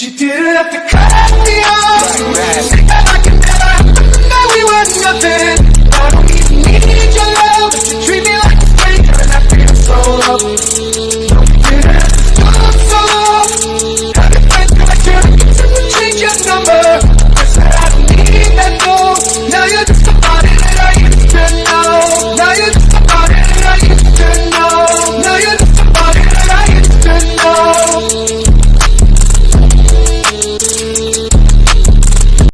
She didn't have to cut me off.